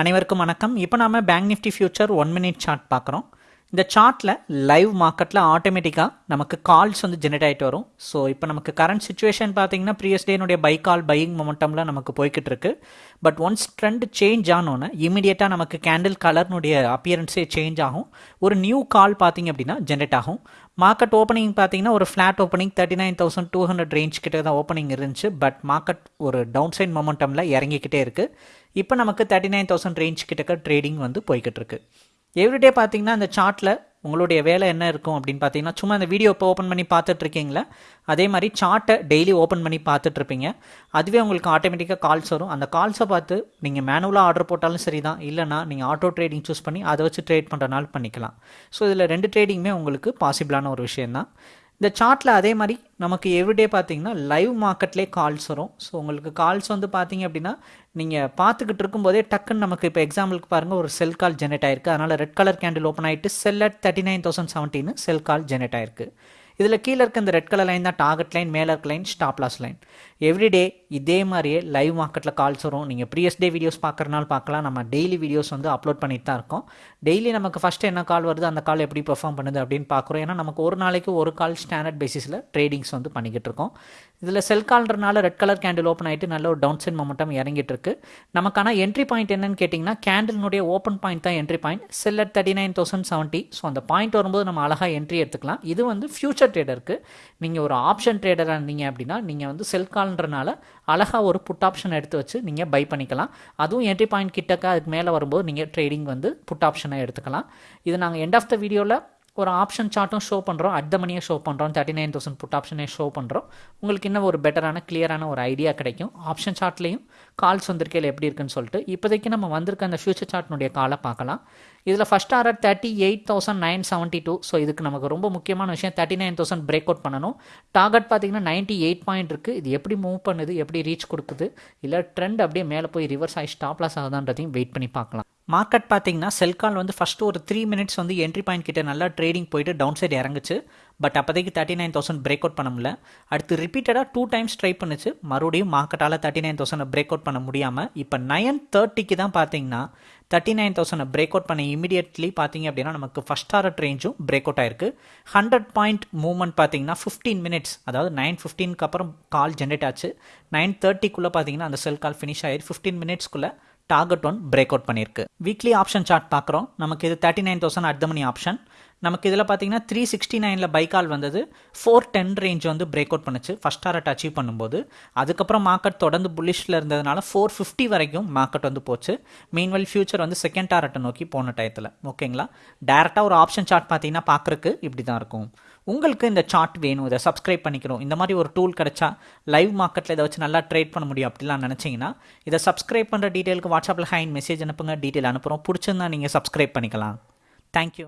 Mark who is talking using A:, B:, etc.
A: அனைவருக்கும் வணக்கம். இப்போ நாம bank Nifty future one minute chart பார்க்குறோம். இந்த சார்ட்டில் லைவ் மார்க்கெட்டில் ஆட்டோமேட்டிக்காக நமக்கு கால்ஸ் வந்து ஜெனரேட் ஆகிட்டு வரும். ஸோ இப்போ நமக்கு கரண்ட் சுச்சுவேஷன் பார்த்தீங்கன்னா ப்ரீவியஸ் டேனுடைய பை கால் பையிங் மொமெண்டமில் நமக்கு போய்கிட்டு இருக்கு. பட் ஒன்ஸ் ட்ரெண்ட் சேஞ்ச் ஆனோன்னே இமீடியட்டாக நமக்கு கேண்டில் கலர்னுடைய அப்பியரன்ஸே சேஞ்ச் ஆகும். ஒரு நியூ கால் பார்த்தீங்க அப்படின்னா ஜென்ரேட் ஆகும். மார்க்கெட் ஓப்பனிங் பார்த்தீங்கன்னா ஒரு flat opening thirty nine thousand two hundred range கிட்ட தான் ஓப்பனிங் இருந்துச்சு. பட் மார்க்கெட் ஒரு டவுன் சைட் மொமெண்டமில் இறங்கிக்கிட்டே இருக்குது இப்போ நமக்கு தேர்ட்டி நைன் தௌசண்ட் ரேஞ்ச் கிட்டக்க ட்ரேடிங் வந்து போய்கிட்டு இருக்குது எவ்ரிடே பார்த்தீங்கன்னா அந்த சார்ட்டில் உங்களுடைய வேலை என்ன இருக்கும் அப்படின்னு பார்த்தீங்கன்னா சும்மா அந்த வீடியோ இப்போ ஓப்பன் பண்ணி பார்த்துட்ருக்கீங்களா? அதே மாதிரி சார்ட்டை டெய்லி ஓப்பன் பண்ணி பார்த்துட்ருப்பீங்க. அதுவே உங்களுக்கு ஆட்டோமேட்டிக்காக கால்ஸ் வரும். அந்த கால்ஸை பார்த்து நீங்கள் மேனுவலாக ஆர்டர் போட்டாலும் சரி தான் இல்லைனா நீங்கள் ஆட்டோ ட்ரேடிங் சூஸ் பண்ணி அதை வச்சு ட்ரேட் பண்ணுறனால பண்ணிக்கலாம். ஸோ இதில் ரெண்டு ட்ரேடிங்குமே உங்களுக்கு பாசிபிளான ஒரு விஷயந்தான் இந்த சார்ட்டில் அதே மாதிரி நமக்கு எவ்ரிடே பார்த்தீங்கன்னா லைவ் மார்க்கெட்லேயே கால்ஸ் வரும். ஸோ உங்களுக்கு கால்ஸ் வந்து பார்த்தீங்க அப்படின்னா நீங்கள் பார்த்துக்கிட்டு இருக்கும்போதே டக்குன்னு நமக்கு இப்போ எக்ஸாம்பிளுக்கு பாருங்கள் ஒரு செல் கால் ஜெனரேட் ஆயிருக்கு. அதனால் ரெட் கலர் கேண்டில் ஓப்பன் ஆகிட்டு sell at thirty nine thousand செவன்ட்டின்னு sell call generate ஆயிருக்கு. இதில் கீழே இருக்க இந்த ரெட் கலர் லைன் தான் டார்கெட் லைன் மேலே இருக்க line stop loss line everyday இதே மாதிரியே லைவ் மார்க்கெட்டில் கால்ஸ் வரும். நீங்கள் ப்ரீயஸ் டே வீடியோஸ் பார்க்குறனால பார்க்கலாம். நம்ம டெய்லி வீடியோஸ் வந்து அப்லோட் பண்ணிட்டு தான் இருக்கோம். டெய்லி நமக்கு ஃபஸ்ட்டு என்ன கால் வருது? அந்த கால் எப்படி பெர்ஃபார்ம் பண்ணுது அப்படின்னு பார்க்குறோம். ஏன்னா நமக்கு ஒரு நாளைக்கு ஒரு கால் ஸ்டாண்டர்ட் பேசிஸில் ட்ரேடிங்ஸ் வந்து பண்ணிக்கிட்டு இருக்கோம். இதில் செல் கால்ன்றனால ரெட் கலர் கேண்டில் ஓப்பன் ஆகிட்டு நல்ல ஒரு டவுன் சைட் மொமெண்டம் இறங்கிட்டு இருக்கு. நமக்கான என்ட்ரி பாயிண்ட் என்னன்னு கேட்டிங்கன்னா கேண்டிலினுடைய ஓப்பன் பாயிண்ட் தான் entry point sell at thirty nine thousand seventy so அந்த பாயிண்ட் வரும்போது நம்ம அழகாக என்ட்ரி எடுத்துக்கலாம். இது வந்து ஃபியூச்சர் ட்ரேடருக்கு நீங்கள் ஒரு ஆப்ஷன் ட்ரேடராக இருந்தீங்க அப்படின்னா நீங்கள் வந்து செல் கால்ன்றனால அழகாக ஒரு புட் ஆப்ஷன் எடுத்து வச்சு நீங்கள் பை பண்ணிக்கலாம். அதுவும் என்ட்ரி பாயிண்ட் கிட்டக்க அதுக்கு மேலே வரும்போது நீங்கள் ட்ரேடிங் வந்து புட் ஆப்ஷனை எடுத்துக்கலாம். இது நாங்கள் எண்ட் ஆஃப் த வீடியோவில் ஒரு ஆப்ஷன் சார்ட்டும் ஷோ பண்ணுறோம் அட் த மணியை ஷோ பண்ணுறோம் தேர்ட்டி நைன் தௌசண்ட் புட் ஆப்ஷனே ஷோ பண்ணுறோம் உங்களுக்கு இன்னும் ஒரு பெட்டரான கிளியரான ஒரு ஐடியா கிடைக்கும். ஆப்ஷன் சார்ட்லேயும் கால்ஸ் வந்திருக்கையில் எப்படி இருக்குன்னு சொல்லிட்டு இப்போதைக்கு நம்ம வந்திருக்க அந்த ஃபியூச்சர் சார்ட்னுடைய காலை பார்க்கலாம். இதில் first order thirty eight thousand nine seventy two so இதுக்கு நமக்கு ரொம்ப முக்கியமான விஷயம் thirty nine thousand break out பண்ணணும். டார்கெட் பார்த்தீங்கன்னா நைன்ட்டி எயிட் பாயிண்ட் இருக்குது இது எப்படி மூவ் பண்ணுது எப்படி ரீச் கொடுக்குது இல்லை ட்ரெண்ட் அப்படியே மேலே போய் ரிவர்ஸ் ஆகி ஸ்டாப் லாஸ் ஆகுதான்றதையும் வெயிட் பண்ணி பார்க்கலாம். மார்க்கெட் பார்த்தீங்கன்னா செல்கால் வந்து ஃபஸ்ட்டு ஒரு த்ரீ மினிட்ஸ் வந்து என்ட்ரி பாயிண்ட் கிட்ட நல்லா ட்ரேடிங் போயிட்டு டவுன் சைடு இறங்குச்சு. பட் அப்போதைக்கு thirty nine thousand break out பண்ண முடியல. அடுத்து ரிப்பீட்டடாக டூ டைம்ஸ் ட்ரை பண்ணுச்சு. மறுபடியும் மார்க்கெட்டால் thirty nine thousand break out பண்ண முடியாமல் இப்போ நயன் தேர்ட்டிக்கு தான் பார்த்தீங்கன்னா thirty nine thousand break out பண்ண இமீடியட்லி பார்த்தீங்க அப்படின்னா நமக்கு ஃபஸ்ட் டாரட் ரேஞ்சும் பிரேக் அவுட் ஆயிருக்கு. ஹண்ட்ரட் பாயிண்ட் மூவ்மெண்ட் பார்த்தீங்கன்னா ஃபிஃப்டீன் மினிட்ஸ் அதாவது நைன் ஃபிஃப்டீனுக்கு அப்புறம் கால் ஜென்ரேட் ஆச்சு. நைன் தேர்ட்டிக்குள்ளே பார்த்தீங்கன்னா அந்த செல் கால் ஃபினிஷ் ஆயிருக்கு ஃபிஃப்டீன் மினிட்ஸ்க்குள்ளே டார்கெட் ஒன் பிரேக் அவுட் பண்ணியிருக்கு. வீக்லி ஆப்ஷன் சார்ட் பார்க்குறோம். நமக்கு இது thirty nine thousand at money option நமக்கு இதில் பார்த்தீங்கன்னா த்ரீ சிக்ஸ்டி நைனில் பைக்கால் வந்தது. ஃபோர் டென் ரேஞ்ச் வந்து பிரேக் அவுட் பண்ணுச்சு. ஃபஸ்ட் டாரட் அச்சீவ் பண்ணும்போது. அதுக்கப்புறம் மார்க்கெட் தொடர்ந்து புல்லிஷில் இருந்ததுனால ஃபோர் ஃபிஃப்டி வரைக்கும் மார்க்கெட் வந்து போச்சு. மீன்வெல் ஃபியூச்சர் வந்து செகண்ட் டாரட்டை நோக்கி போன டயத்தில் ஓகேங்களா டேரெக்டாக ஒரு ஆப்ஷன் சார்ட் பார்த்தீங்கன்னா பார்க்குறக்கு இப்படி தான் இருக்கும். உங்களுக்கு இந்த சார்ட் வேணும் இதை சப்ஸ்கிரைப் பண்ணிக்கணும். இந்த மாதிரி ஒரு டூல் கிடச்சா லைவ் மார்க்கெட்டில் இதை வச்சு நல்லா ட்ரேட் பண்ண முடியும் அப்படிலாம் நினச்சிங்கன்னா இதை சப்ஸ்கிரைப் பண்ணுற டீட்டெயிலுக்கு வாட்ஸ்அப்பில் ஹைன் மெசேஜ் அனுப்புங்க. டீட்டெயில் அனுப்புகிறோம் பிடிச்சிருந்தா நீங்கள் சப்ஸ்கிரைப் பண்ணிக்கலாம். தேங்க்யூ